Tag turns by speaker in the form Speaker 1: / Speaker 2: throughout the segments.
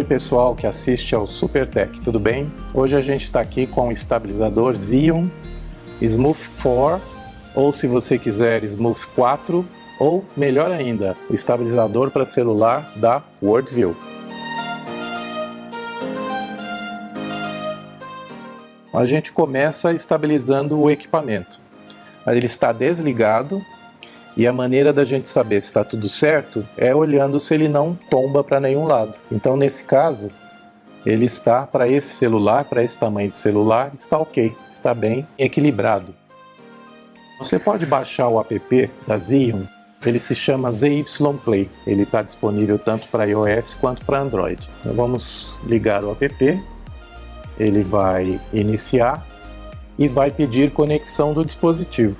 Speaker 1: Oi pessoal que assiste ao SuperTech, tudo bem? Hoje a gente está aqui com o estabilizador Xeon Smooth 4 ou se você quiser Smooth 4 ou melhor ainda, o estabilizador para celular da Worldview. A gente começa estabilizando o equipamento. Ele está desligado e a maneira da gente saber se está tudo certo é olhando se ele não tomba para nenhum lado. Então nesse caso, ele está para esse celular, para esse tamanho de celular, está ok, está bem equilibrado. Você pode baixar o app da Xeon, ele se chama ZY Play, ele está disponível tanto para iOS quanto para Android. Então vamos ligar o app, ele vai iniciar e vai pedir conexão do dispositivo.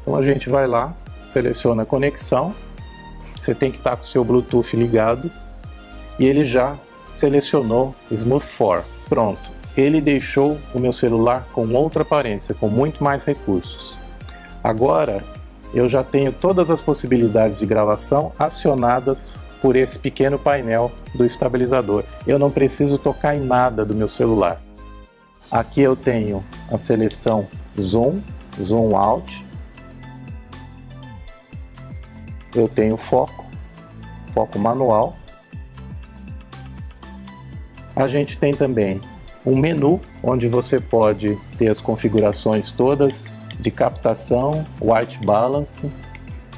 Speaker 1: Então a gente vai lá, seleciona a conexão, você tem que estar com o seu Bluetooth ligado e ele já selecionou Smooth 4. Pronto, ele deixou o meu celular com outra aparência, com muito mais recursos. Agora eu já tenho todas as possibilidades de gravação acionadas por esse pequeno painel do estabilizador. Eu não preciso tocar em nada do meu celular. Aqui eu tenho a seleção Zoom, Zoom Out, eu tenho foco, foco manual. A gente tem também um menu onde você pode ter as configurações todas de captação, white balance,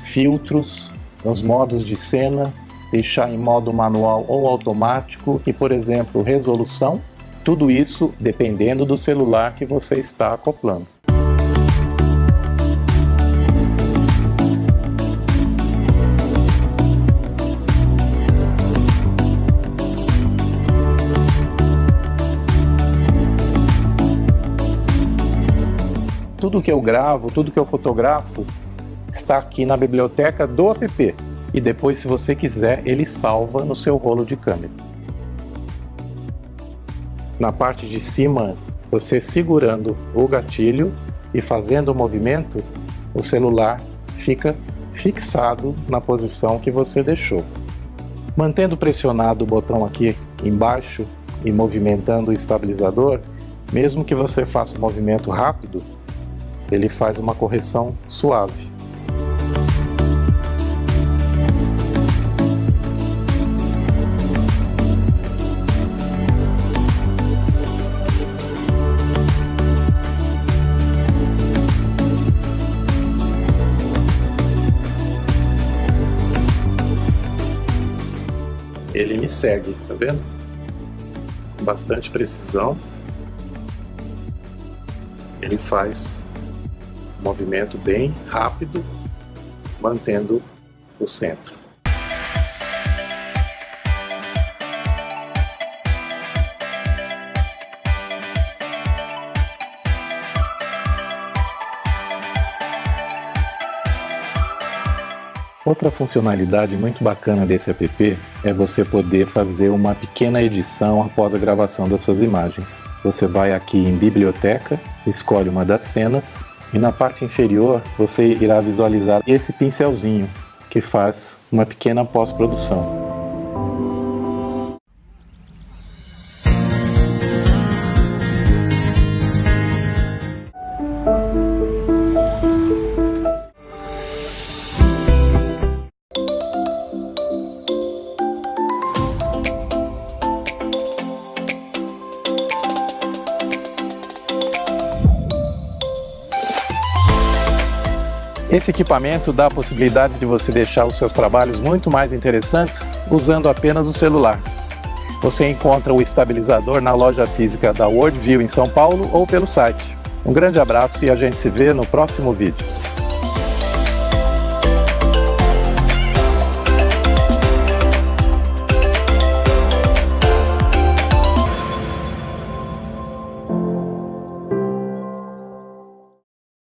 Speaker 1: filtros, os modos de cena, deixar em modo manual ou automático e, por exemplo, resolução. Tudo isso dependendo do celular que você está acoplando. Tudo que eu gravo, tudo que eu fotografo está aqui na biblioteca do app. E depois, se você quiser, ele salva no seu rolo de câmera. Na parte de cima, você segurando o gatilho e fazendo o movimento, o celular fica fixado na posição que você deixou. Mantendo pressionado o botão aqui embaixo e movimentando o estabilizador, mesmo que você faça um movimento rápido, ele faz uma correção suave. Ele me segue, tá vendo? Com bastante precisão. Ele faz movimento bem rápido, mantendo o centro. Outra funcionalidade muito bacana desse app é você poder fazer uma pequena edição após a gravação das suas imagens. Você vai aqui em Biblioteca, escolhe uma das cenas e na parte inferior você irá visualizar esse pincelzinho que faz uma pequena pós-produção. Esse equipamento dá a possibilidade de você deixar os seus trabalhos muito mais interessantes usando apenas o celular. Você encontra o estabilizador na loja física da Worldview em São Paulo ou pelo site. Um grande abraço e a gente se vê no próximo vídeo.